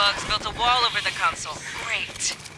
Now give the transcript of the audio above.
bugs built a wall over the console. Great.